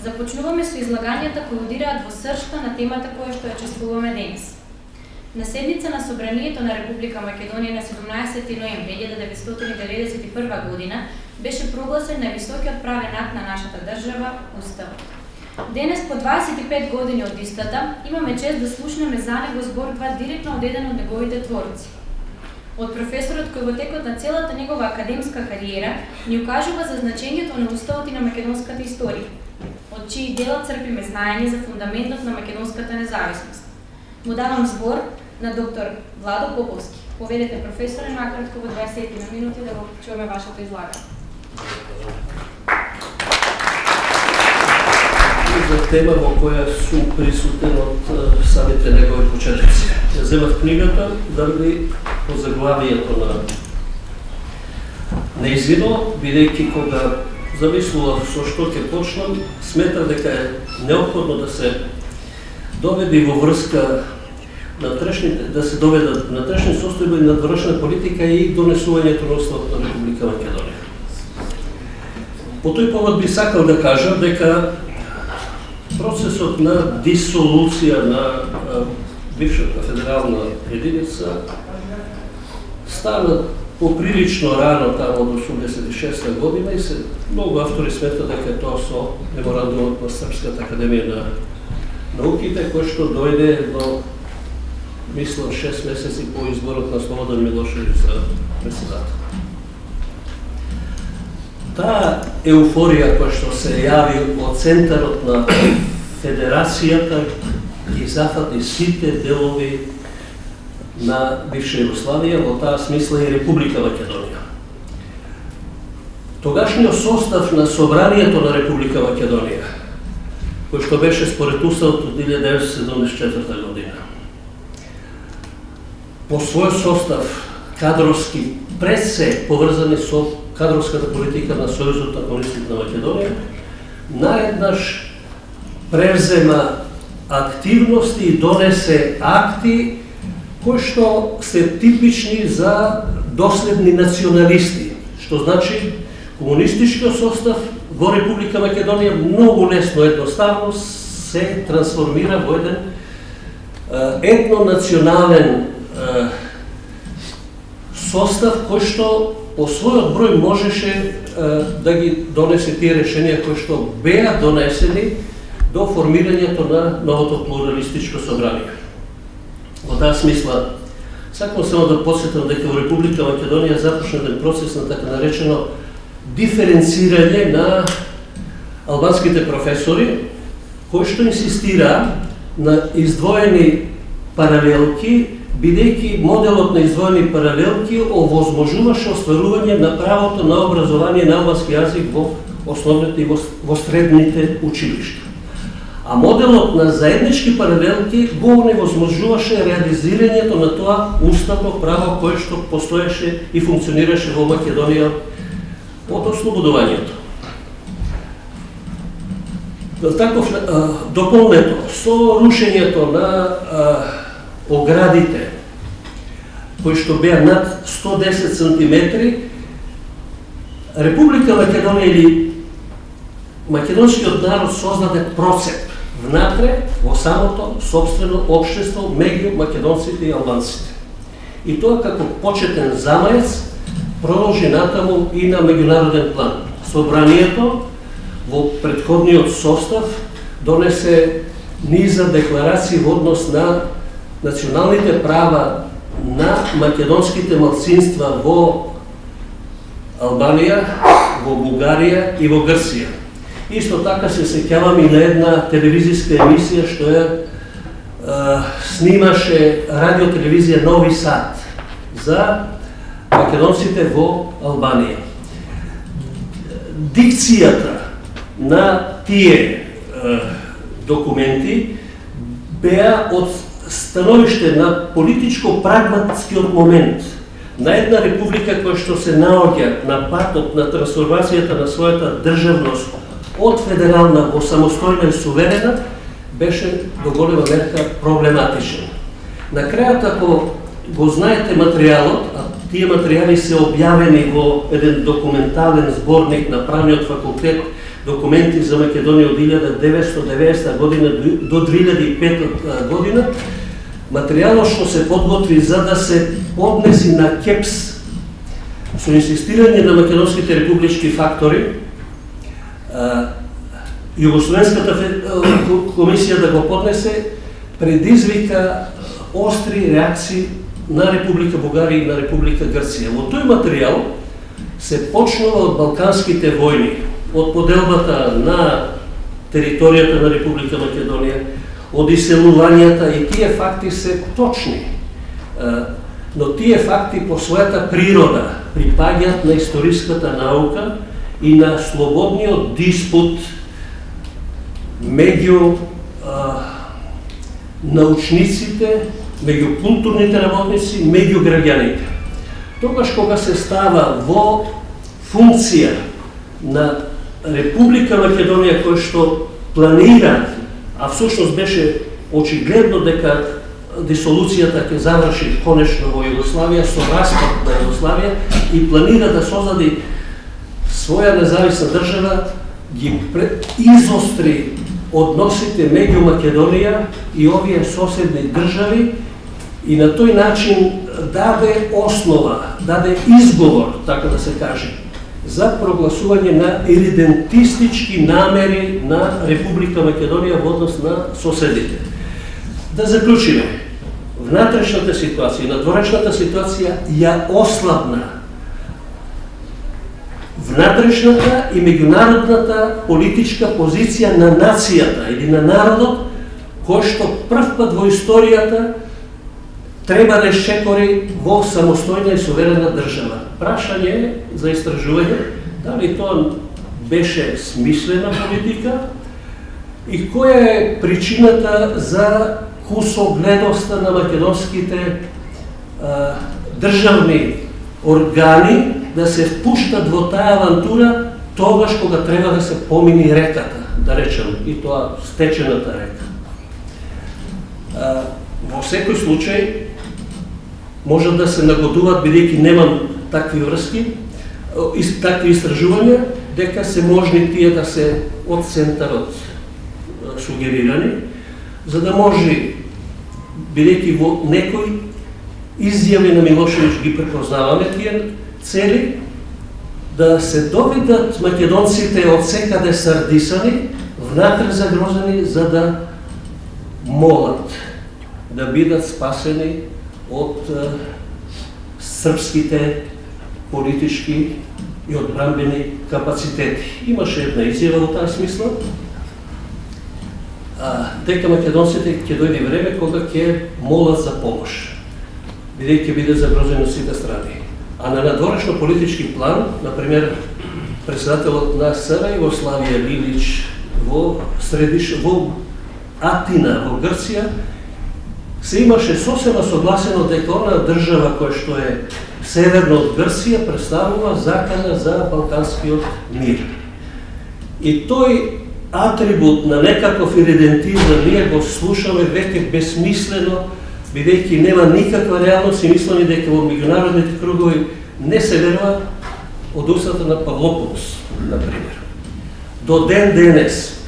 Започнуваме со излагањата кои удираат во сршта на темата која што ја чествуваме денес. На седница на Собранието на Република Македонија на 17 ноември 1991 година беше прогласен највисокиот правен акт на нашата држава Уставот. Денес, по 25 години од истата, имаме чест да слушнеме за него зборба директно од еден од неговите творци. Од професорот кој во текот на целата негова академска кариера ни укажува за значењето на Уставот и на македонската историја, од чии дела црпиме знаење за фундаментот на македонската независност. Му давам збор на доктор Владо Поповски. Поведете професоре накратко во 20 минути да го чуеме вашето излагање. за тема во која су присутен од самите негови почетници. Ја земав книгата дали по заглавието на неизино, бидејќи кога замислував со што ќе почнам, сметав дека е необходно да се доведе во врска на трешни, да се доведат на трешни состојби на довршна политика и донесувањето на Уставот на Република Македонија. По тој повод би сакал да кажам дека процесот на дисолуција на бившата федерална единица стана поприлично рано тамо од 86 година и се многу автори сметат дека тоа со меморандумот на Српската академија на науките кој што дојде до мислам 6 месеци по изборот на Слободан Милошевиќ за председател. Таа еуфорија која што се јави од центарот на Федерацијата ги зафати сите делови на бивша Југославија, во таа смисла и Република Македонија. Тогашниот состав на Собранието на Република Македонија, кој што беше според Уставот од 1974 година, по свој состав кадровски пред се поврзани со кадровската политика на Сојузот на комунистите на Македонија, наеднаш превзема активности и донесе акти кои што се типични за доследни националисти, што значи комунистичкиот состав во Република Македонија многу лесно едноставно се трансформира во еден етнонационален состав кој што по својот број можеше да ги донесе тие решенија кои што беа донесени до формирањето на новото плуралистичко собрание. Во таа смисла, сакам само да посетам дека во Република Македонија започна еден процес на така наречено диференцирање на албанските професори, кои што инсистира на издвоени паралелки, бидејќи моделот на издвоени паралелки овозможуваше остварување на правото на образование на албански јазик во основните и во средните училишта а моделот на заеднички паралелки го невозможуваше реализирањето на тоа уставно право кое што постоеше и функционираше во Македонија од ослободувањето. Таков дополнето со рушењето на а, оградите кои што беа над 110 сантиметри, Република Македонија или македонскиот народ создаде процеп внатре во самото собствено општество меѓу македонците и албанците. И тоа како почетен замаец продолжи натаму и на меѓународен план. Собранието во предходниот состав донесе низа декларации во однос на националните права на македонските малцинства во Албанија, во Бугарија и во Грција Исто така се сеќавам и на една телевизиска емисија што ја снимаше радиотелевизија Нови Сад за македонците во Албанија. Дикцијата на тие е, документи беа од становиште на политичко-прагматскиот момент на една република која што се наоѓа на патот на трансформацијата на својата државност од федерална во самостојна и суверена беше до голема мерка проблематичен. На крајот, ако го знаете материјалот, а Тие материјали се објавени во еден документален зборник на правниот факултет документи за Македонија од 1990 година до 2005 година, материјалот што се подготви за да се поднеси на КЕПС со инсистирање на македонските републички фактори, Југословенската комисија да го поднесе предизвика остри реакции на Република Бугарија и на Република Грција. Во тој материјал се почнува од Балканските војни, од поделбата на територијата на Република Македонија, од иселувањата и тие факти се точни. Но тие факти по својата природа припаѓаат на историската наука и на слободниот диспут меѓу научниците, меѓу културните работници, меѓу граѓаните. Тогаш кога се става во функција на Република Македонија кој што планира, а всушност беше очигледно дека дисолуцијата ќе заврши конечно во Југославија со распад на Југославија и планира да создади своја независна држава, ги изостри односите меѓу Македонија и овие соседни држави и на тој начин даде основа, даде изговор, така да се каже, за прогласување на иридентистички намери на Република Македонија во однос на соседите. Да заклучиме, внатрешната ситуација, надворешната ситуација ја ослабна внатрешната и меѓународната политичка позиција на нацијата или на народот, кој што прв пат во историјата треба да шекори во самостојна и суверена држава. Прашање за истражување, дали тоа беше смислена политика и која е причината за кусогледоста на македонските а, државни органи да се впуштат во таа авантура тогаш кога треба да се помини реката, да речем, и тоа стечената река. А, во секој случај, може да се нагодуваат, бидејќи немам такви врски, такви истражувања, дека се можни тие да се од центарот сугерирани, за да може, бидејќи во некој изјави на Милошевич ги препознаваме тие цели, да се довидат македонците од секаде сардисани, внатре загрозени, за да молат да бидат спасени од српските политички и одбранбени капацитети. Имаше една изјава во таа смисла, а, дека македонците ќе дојде време кога ќе молат за помош, бидејќи биде загрозени од сите страни. А на надворешно политички план, например, председателот на СР Југославија Лилич во средиш во Атина во Грција се имаше сосема согласено дека она држава која што е северно од Грција представува закана за балканскиот мир. И тој атрибут на некаков иридентизм ние го слушаме веќе безсмислено, бидејќи нема никаква реалност и мисламе дека во меѓународните кругови не се верува од устата на Павлополос, например. До ден денес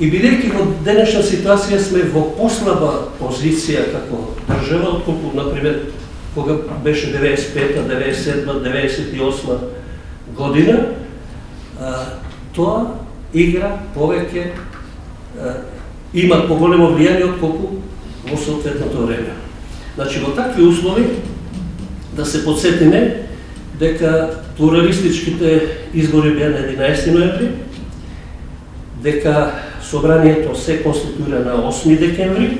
И бидејќи во денешна ситуација сме во послаба позиција како држава, отколку, например, кога беше 95-та, 97-та, 98 година, тоа игра повеќе има поголемо влијание отколку во соодветното време. Значи, во такви услови, да се подсетиме дека плуралистичките избори беа на 11 ноември, дека Собранието се конституира на 8 декември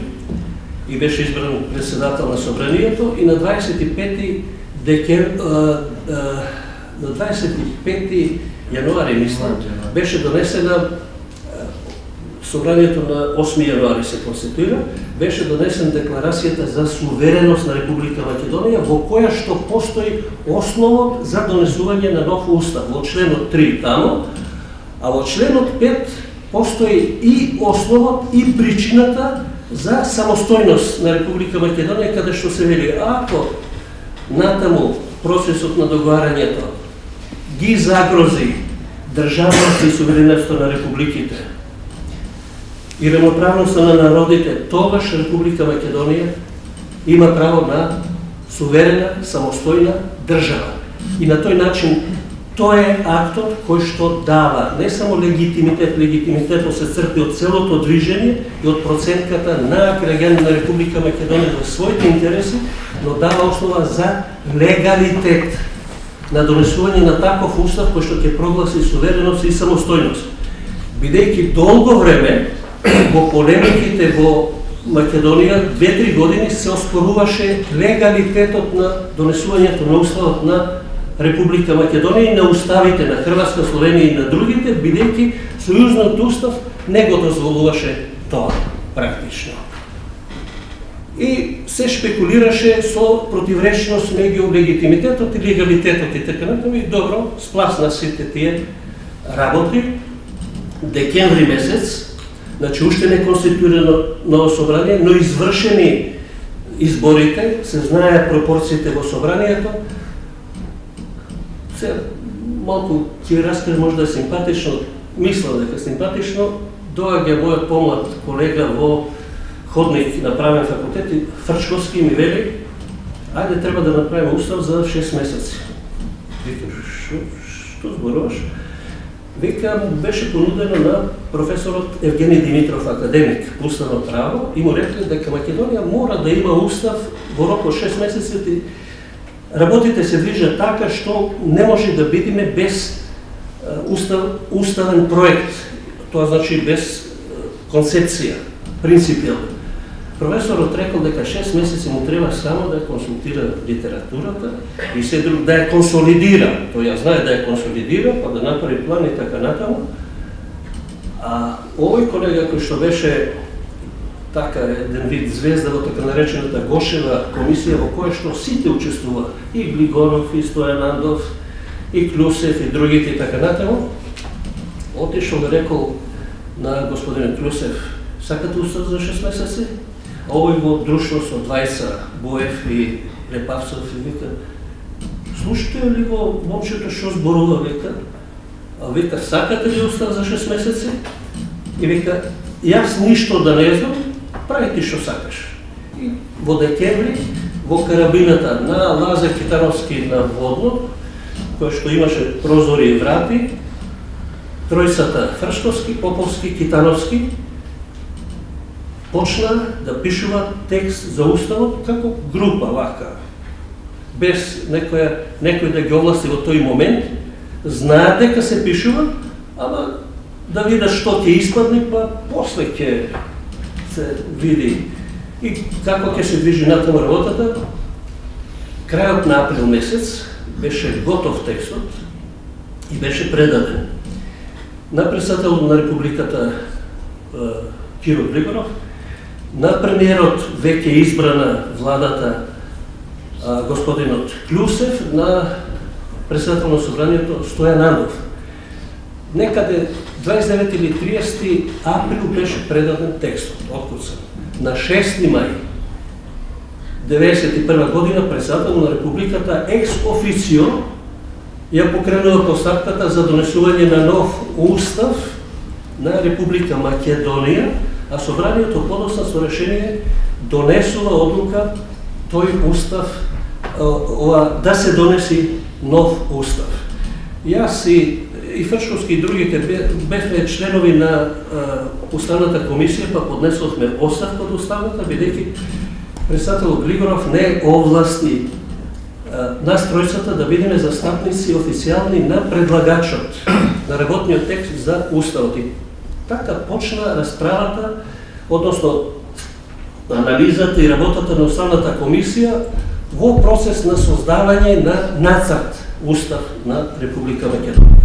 и беше избран председател на Собранието и на 25 декем, на 25 јануари, мисля, беше донесена Собранието на 8 јануари се конституира, беше донесен декларацијата за сувереност на Република Македонија, во која што постои основот за донесување на нов устав, во членот 3 тамо, а во членот 5 постои и основот и причината за самостојност на Република Македонија, каде што се вели, ако натаму процесот на договарањето ги загрози државност и суверенетство на републиките и равноправноста на народите, тогаш Република Македонија има право на суверена, самостојна држава. И на тој начин Тоа е актот кој што дава не само легитимитет, легитимитетот се црпи од целото движење и од процентката на граѓани на Република Македонија во своите интереси, но дава основа за легалитет на донесување на таков устав кој што ќе прогласи сувереност и самостојност. Бидејќи долго време во полемиките во Македонија две-три години се оспоруваше легалитетот на донесувањето на уставот на Република Македонија и на уставите на Хрватска, Словенија и на другите, бидејќи Сојузниот устав не го дозволуваше тоа практично. И се шпекулираше со противречност меѓу легитимитетот и легалитетот и така натаму и добро спласна сите тие работи. Декември месец, значи уште не конституирано ново собрание, но извршени изборите, се знаеат пропорциите во собранието, Се, малку ќе да можда симпатично, мислам дека симпатично, доаѓа мојот помлад колега во ходник на правен факултет и Фрчковски ми вели, ајде треба да направиме устав за 6 месеци. Викам, што, што зборуваш? Вика, беше понудено на професорот Евгений Димитров, академик по уставно право, и му рекле дека Македонија мора да има устав во рок од 6 месеци работите се движат така што не може да бидеме без устав, уставен проект. Тоа значи без концепција, принципијално. Професорот рекол дека 6 месеци му треба само да консултира литературата и се друг да ја консолидира. Тој ја знае да ја консолидира, па да направи план и така натаму. А овој колега кој што беше така еден вид звезда во така наречената Гошева комисија во која што сите учествува, и Глигоров, и Стојанандов, и Клюсев, и другите и така натаму, отишол и рекол на господин Клюсев, сакате устав за 6 месеци? Овој во друштво со двајца, Боев и Лепавцев и вика, слушате ли го момчето што зборува, вика, а вика, сакате ли да устав за 6 месеци? И вика, јас ништо да не знам, прави ти што сакаш. И во декември, во карабината на Лазе Китаровски на Водно, кој што имаше прозори и врати, тројцата Фршковски, Поповски, Китановски, почна да пишува текст за уставот како група вака, без некоја, некој да ги овласти во тој момент, знаат дека се пишува, ама да видат што ќе испадне, па после ќе се види и како ќе се движи натаму работата. Крајот на април месец беше готов текстот и беше предаден на председател на Републиката Киро Григоров, на премиерот веќе избрана владата господинот Клюсев, на председател на собранието Стојан Андов. Некаде 29 или 30 април беше предаден текстот, откуцан. На 6 мај 1991 година председател на Републиката екс официо ја покренува постапката за донесување на нов устав на Република Македонија, а собранието подоста со решение донесува одлука тој устав ова, да се донеси нов устав. Јас и и Фршковски и другите бевме членови на Уставната комисија, па поднесовме оставка од Уставната, бидејќи председател Глигоров не овласти нас тројцата да бидеме застапници официјални на предлагачот на работниот текст за Уставот. Така почна расправата, односно анализата и работата на Уставната комисија во процес на создавање на нацрт Устав на Република Македонија.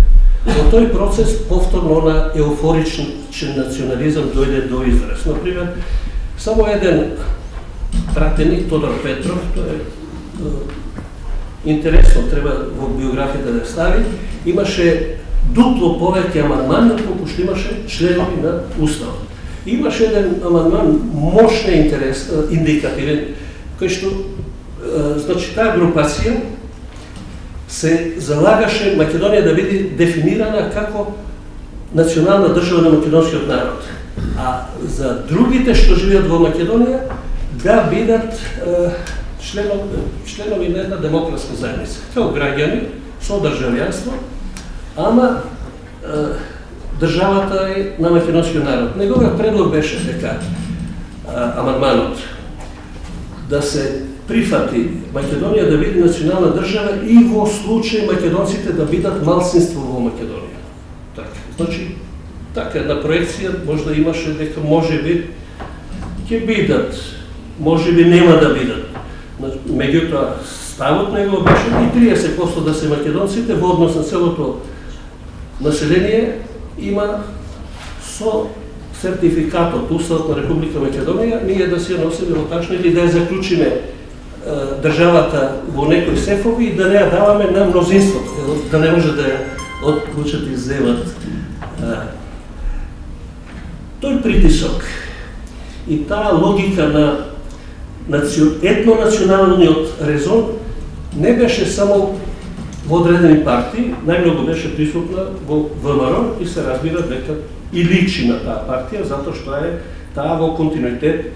Во тој процес повторно на еуфоричен национализам дојде до израз. Например, само еден пратеник, Тодор Петров, тоа е интересно, треба во биографијата да стави, имаше дупло повеќе амандмани отколку што имаше членови на Уставот. Имаше еден амандман мощно интерес, индикативен, кој што значи таа групација се залагаше Македонија да биде дефинирана како национална држава на македонскиот народ. А за другите што живеат во Македонија да бидат членови, членови на една демократска заедница, како граѓани со државјанство, ама државата е на македонскиот народ. Неговиот предлог беше така, дека амандманот да се прифати Македонија да биде национална држава и во случај македонците да бидат малцинство во Македонија. Така. Значи, така една проекција може да имаше дека може би ќе бидат, може би нема да бидат. Меѓутоа, ставот него беше и 30% да се македонците во однос на целото население има со сертификатот, Уставот на Република Македонија, ние да се носиме во тачно или да ја заклучиме државата во некои сефови и да не ја даваме на мнозинството, да не може да ја отклучат и земат. Тој притисок и таа логика на етнонационалниот резон не беше само во одредени партии, најмногу беше присутна во ВМРО и се разбира дека и личи на таа партија, затоа што е таа во континуитет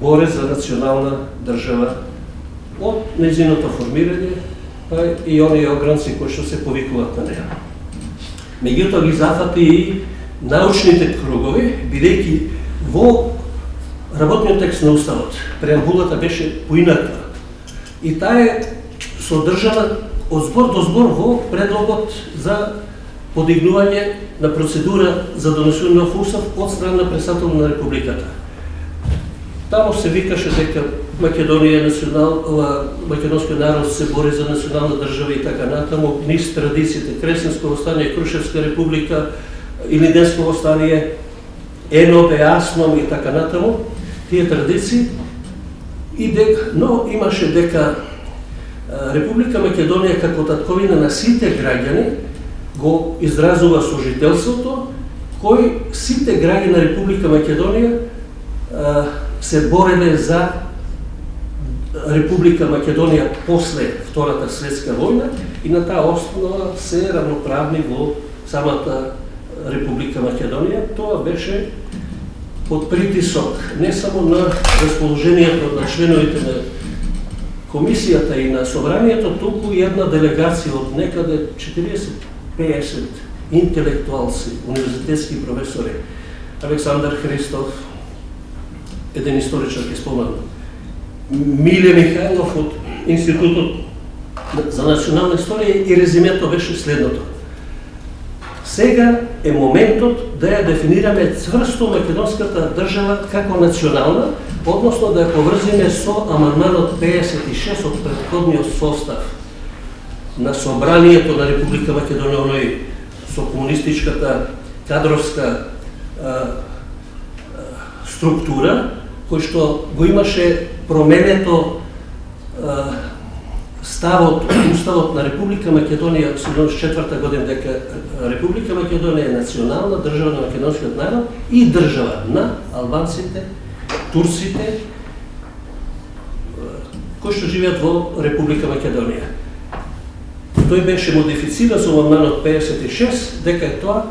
боре за национална држава од незиното формирање, па и оние огранци кои што се повикуваат на неа. Меѓутоа ги зафати и научните кругови, бидејќи во работниот текст на Уставот, преамбулата беше поинаква. И таа е содржана од збор до збор во предлогот за подигнување на процедура за донесување на устав од страна на председател на Републиката. Тамо се викаше дека Македонија е национал, македонскиот народ се бори за национална држава и така натаму, низ традициите, Кресенско востание, Крушевска република, Илиденско востание, ЕНО, АСНОМ и така натаму, тие традиции, и дека, но имаше дека Република Македонија како татковина на сите граѓани го изразува сожителството кој сите граѓани на Република Македонија се бореле за Република Македонија после Втората светска војна и на таа основа се равноправни во самата Република Македонија. Тоа беше под притисок не само на расположението на членовите на комисијата и на собранието, туку една делегација од некаде 40-50 интелектуалци, универзитетски професори, Александар Христов, еден историчар ќе споменам, Миле Михајлов од Институтот за национална историја и резимето беше следното. Сега е моментот да ја дефинираме цврсто македонската држава како национална, односно да ја поврзиме со аманманот 56 од предходниот состав на Собранието на Република Македонија, оној со комунистичката кадровска а, а, структура, кој што го имаше променето а, ставот, уставот на Република Македонија 74 година дека Република Македонија е национална држава на македонскиот народ и држава на албанците, турците кои што живеат во Република Македонија. Тој беше модифициран со амандманот 56 дека е тоа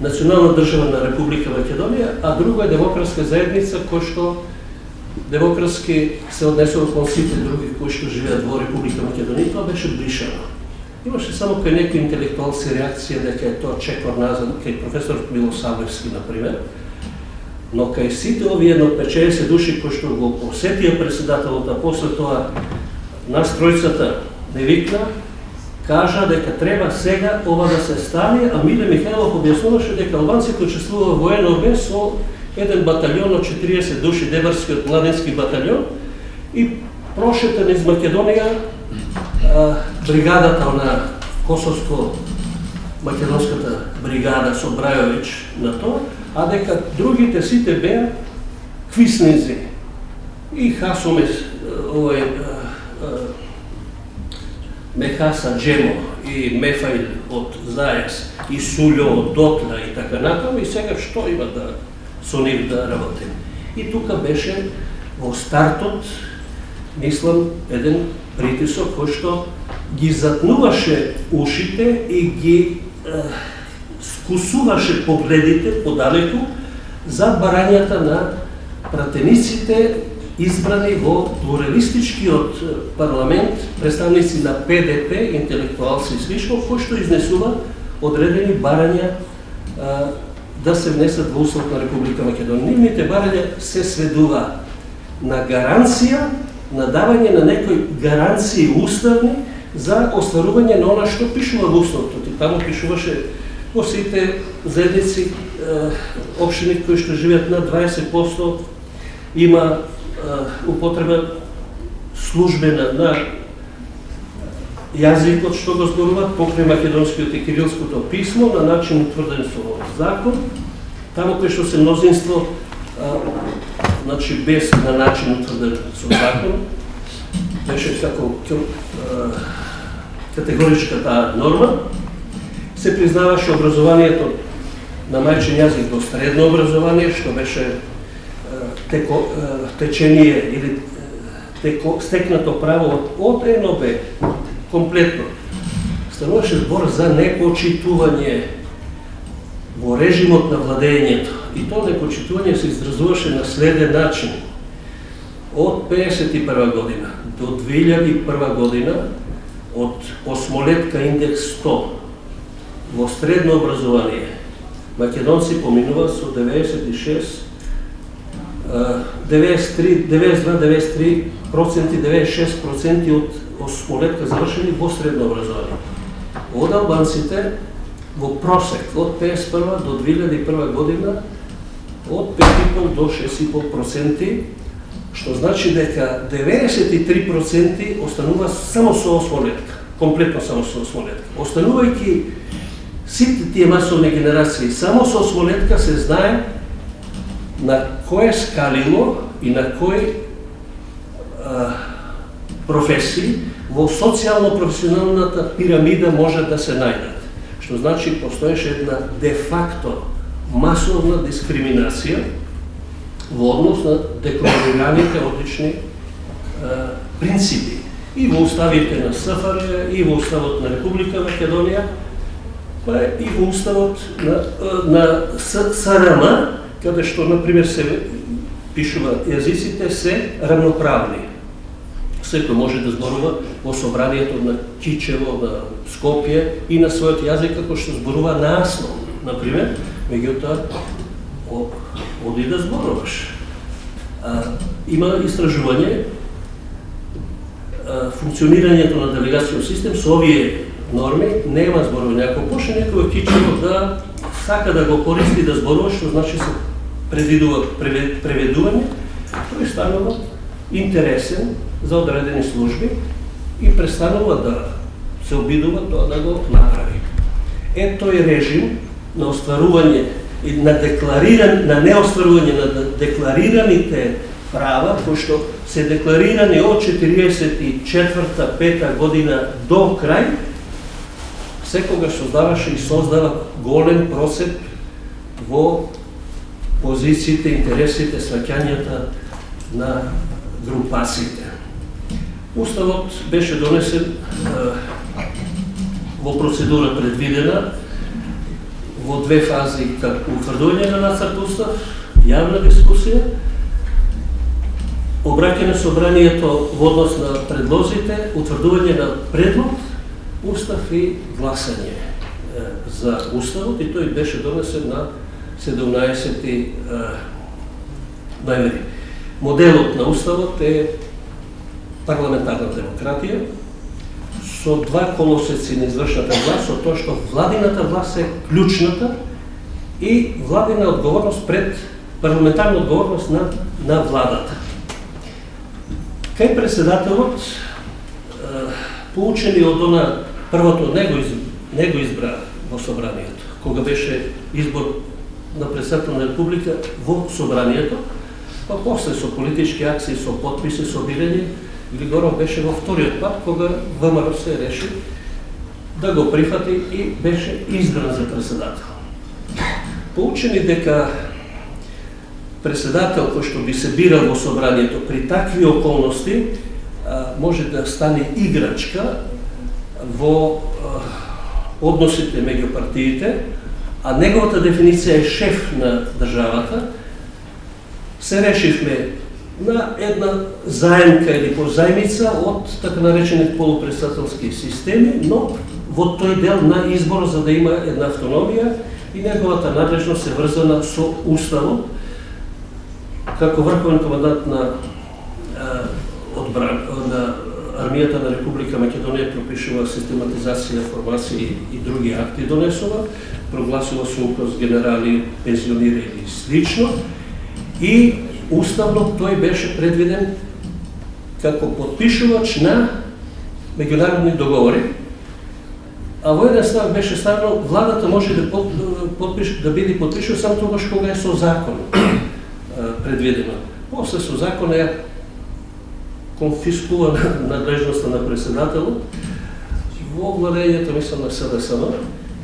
национална држава на Република Македонија, а друго е демократска заедница кој што демократски се однесува кон сите други кои што живеат во Република Македонија, тоа беше бришано. Имаше само кај некои интелектуалци реакција дека е тоа чекор назад, кај професор Милосавлевски, например, Но кај сите овие едно 50 души кои што го посетија председателот, а после тоа нас тројцата не викна, кажа дека треба сега ова да се стане, а Миле Михајлов објаснуваше дека албанците учествува во НОБ со еден батальон од 40 души, Дебарскиот младенски батальон, и прошетен из Македонија бригадата на Косовско македонската бригада со Брајович на тоа, а дека другите сите беа квиснези и Хасомес, овој Мехаса Джемо и Мефаил од Зајас и Сулјо од Дотла и така натаму и сега што има да со нив да работим. И тука беше во стартот мислам, еден притисок кој што ги затнуваше ушите и ги е, скусуваше погледите подалеку за барањата на пратениците избрани во плуралистичкиот парламент, представници на ПДП, интелектуалци и слично, кои што изнесува одредени барања а, да се внесат во Устав на Република Македонија. Нивните барања се сведува на гаранција, на давање на некои гаранции уставни за остварување на она што пишува во Уставот. И таму пишуваше во сите заедници, општини кои што живеат на 20% има употреба службена на јазикот што го зборуваат покрај македонскиот и кирилското писмо на начин утврден со закон, таму кој што се мнозинство значи без на начин утврден со закон, беше како категоричка таа норма, се признаваше образованието на мајчин јазик во средно образование, што беше теко, течение или теко, стекнато право од, од НОБ, комплетно. Стануваше збор за непочитување во режимот на владењето. И тоа непочитување се изразуваше на следен начин. Од 51 година до 2001 година, од осмолетка индекс 100 во средно образование, македонци поминува со 96 93, 92, 93 проценти, 96 проценти од осмолетка завршени во средно образование. Од албанците во просек од 51 до 2001 година од 5,5 до 6,5 проценти, што значи дека 93 проценти останува само со осмолетка, комплетно само со осмолетка. Останувајќи сите тие масовни генерации само со осмолетка се знае на кое скалило и на кој а, професии во социјално-професионалната пирамида може да се најдат. Што значи постоеше една де-факто масовна дискриминација во однос на декларираните одлични а, принципи и во уставите на СФР, и во уставот на Република Македонија, па и во уставот на, на СРМ, каде што, например, се пишува јазиците се равноправни. Секој може да зборува во собранието на Кичево, на Скопје и на својот јазик како што зборува на Аслон, например, меѓутоа оди да зборуваш. А, има истражување а, функционирањето на делегацијот систем со овие норми нема зборување. некој почне некој Кичево да сака да го користи да зборува, што значи се предвидува преведување, тој станува интересен за одредени служби и престанува да се обидува тоа да го направи. Е тој режим на остварување и на деклариран на неостварување на декларираните права кои што се декларирани од 44-та-5 година до крај секогаш создаваше и создава голем просеп во позициите, интересите, сваќањата на групациите. Уставот беше донесен во процедура предвидена во две фази како утврдување на нацрт устав, јавна дискусија, обраќање собранието во однос на предлозите, утврдување на предлог устав и гласање за уставот и тој беше донесен на 17 ноември. Моделот на уставот е парламентарна демократија со два колосеци на извршната власт, со тоа што владината власт е клучната и владина одговорност пред парламентарна одговорност на, на владата. Кај председателот, поучени од она првото него, из, него избра во собранието, кога беше избор на председател на република во собранието, па после со политички акции, со подписи, со бирање, Григоров беше во вториот пат кога ВМРО се реши да го прифати и беше избран за председател. Поучени дека председател кој што би се бирал во собранието при такви околности може да стане играчка во э, односите меѓу партиите, а неговата дефиниција е шеф на државата, се решивме на една заемка или позајмица од така наречени полупредседателски системи, но во тој дел на избор за да има една автономија и неговата надлежност се врзана со уставот како врховен командант на э, одбран на армијата на Република Македонија пропишува систематизација, формација и, други акти донесува, прогласува се указ генерали пензионирани и слично. И уставно тој беше предвиден како подпишувач на меѓународни договори, а во еден став беше ставено владата може да подпиш, да биде подпишува само тогаш кога е со закон предвидено. После со закон е конфискува надлежноста на председателот во владењето, мислам, на СДСМ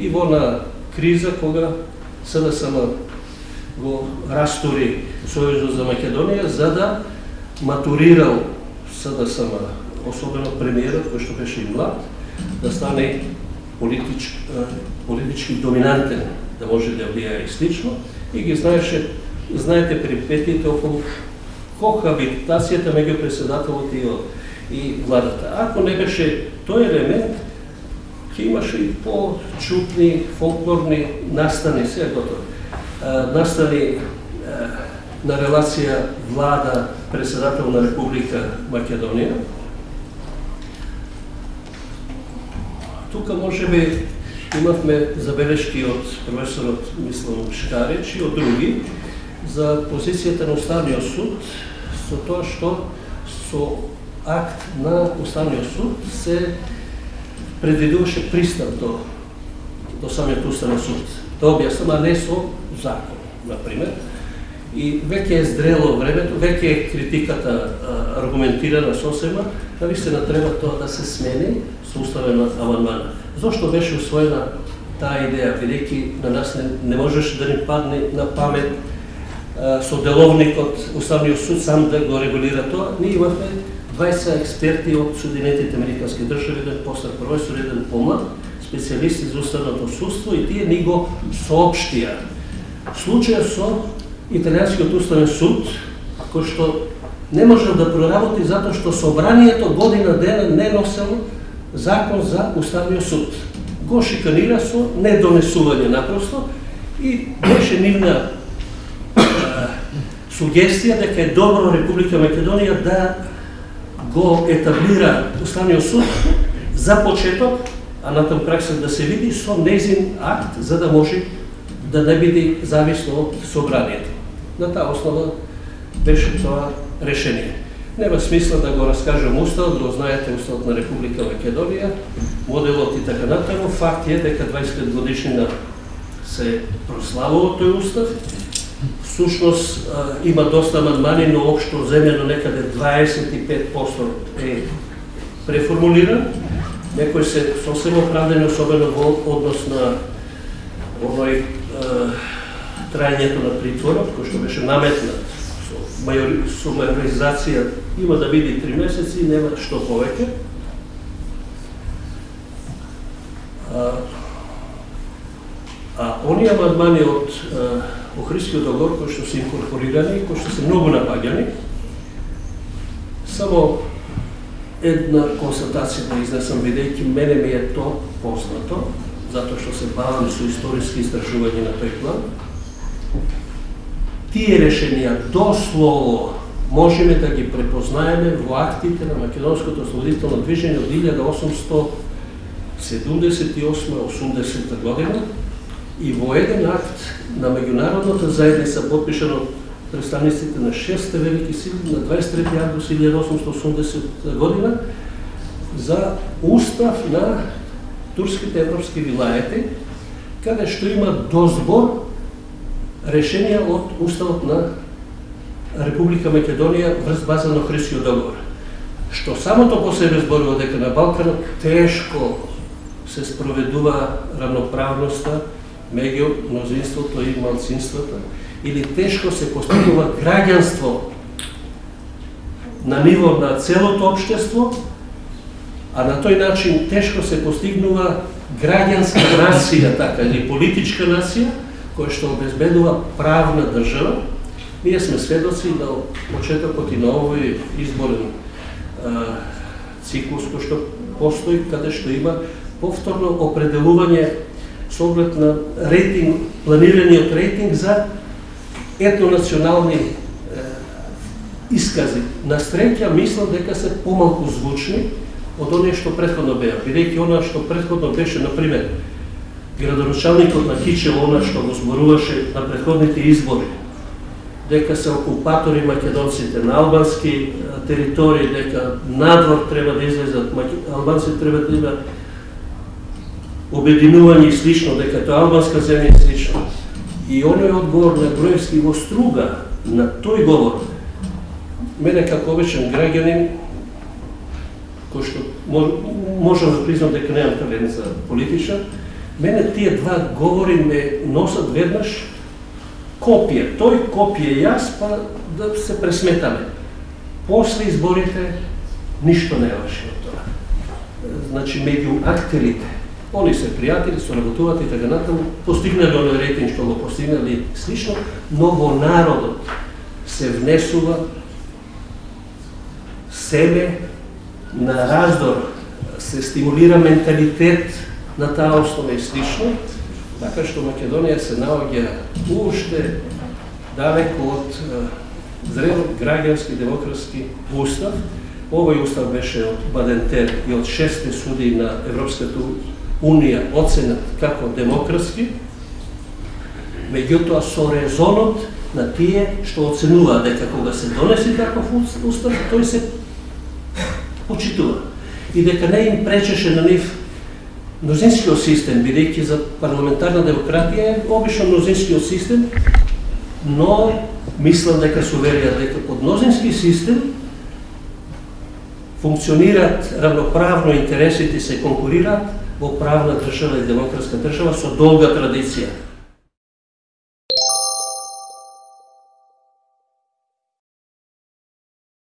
и во на криза кога СДСМ го растури Сојузот за Македонија за да матурирал СДСМ, особено премиерот кој што беше и млад, да стане политич, политички доминантен, да може да влијае и слично, и ги знаеше, знаете припетите околу кохабитацијата меѓу председателот и, и владата. Ако не беше тој елемент, ќе имаше и по-чутни, фолклорни настани, се готови, настани на релација влада председател на Република Македонија. Тука може би имавме забелешки од професорот Мислам Шкарич и од други за позицијата на Уставниот суд со тоа што со акт на Уставниот суд се предвидуваше пристап до, до самиот Уставен суд. Да објаснам, а не со закон, например. И веќе е зрело времето, веќе е критиката аргументирана сосема, навистина треба тоа да се смени со уставен амандман. Зошто беше усвоена таа идеја, бидејќи на нас не, не можеше да ни падне на памет со деловникот Уставниот суд сам да го регулира тоа. Ние имавме 20 експерти од Соединетите Американски држави, еден постар професор, еден помлад, специјалисти за уставното судство и тие ни го соопштија. Случајот со Италијанскиот уставен суд, кој што не можел да проработи затоа што собранието година дена не носело закон за уставниот суд. Го шиканира со недонесување напросто и беше нивна сугестија дека е добро Република Македонија да го етаблира Уставниот суд за почеток, а натам пракса да се види со незин акт за да може да не биде зависно од собранието. На таа основа беше тоа решение. Нема смисла да го раскажам уставот, го знаете уставот на Република Македонија, моделот и така натаму. Факт е дека 25 годишнина се прославува тој устав. Сушност има доста амандмани, но општо земено некаде 25% е преформулиран. некој се сосем оправдани, особено во однос на овој трајањето на притворот, кој што беше наметнат со, мајори, со мајоризација, има да биде три месеци и нема што повеќе. А, а оние амандмани од Охристиот договор кои што се инкорпорирани, кои што се многу напаѓани, само една констатација да изнесам, бидејќи мене ми е то познато, затоа што се бавам со историски истражување на тој план, тие решенија дослово можеме да ги препознаеме во актите на Македонското ослободително движење од 1878-80 година и во еден акт на меѓународната заедница подпишано представниците на шесте велики сили на 23 август 1880 година за устав на турските европски вилаети, каде што има дозбор решенија од Уставот на Република Македонија врз база на Христиот договор. Што самото по себе зборува дека на Балканот тешко се спроведува равноправноста меѓу мнозинството и малцинството, или тешко се постигува граѓанство на ниво на целото општество, а на тој начин тешко се постигнува граѓанска нација, така, или политичка нација, која што обезбедува правна држава. Ние сме сведоци на почетокот и на овој изборен циклус кој што постои, каде што има повторно определување со оглед на рейтинг, планираниот рейтинг за етнонационални искази. На среќа мислам дека се помалку звучни од оние што претходно беа, бидејќи она што претходно беше на пример градоначалникот на Кичево, она што го зборуваше на претходните избори, дека се окупатори македонците на албански територии, дека надвор треба да излезат, албанците треба да има обединување и слично, дека тоа албанска земја и слично. И оној одговор на Груевски во струга на тој говор мене како обичен граѓанин, кој што можам да признам дека немам талент за политичар, мене тие два говори ме носат веднаш копија. Тој копија јас, па да се пресметаме. После изборите, ништо не е од тоа. Значи, меѓу актерите, они се пријатели, соработуваат и така натаму, постигнали оној рейтинг што го постигнали слично, но во народот се внесува себе на раздор се стимулира менталитет на таа основа и слично, така што Македонија се наоѓа уште далеко од зрел граѓански демократски устав. Овој устав беше од Бадентер и од шесте суди на Европската Унија оценет како демократски, меѓутоа со резонот на тие што оценуваат дека кога се донесе таков устав, тој се почитува. И дека не им пречеше на нив мнозинскиот систем, бидејќи за парламентарна демократија е обично мнозинскиот систем, но мислам дека се уверија дека под мнозински систем функционираат равноправно интересите се конкурираат во правна држава и демократска држава со долга традиција.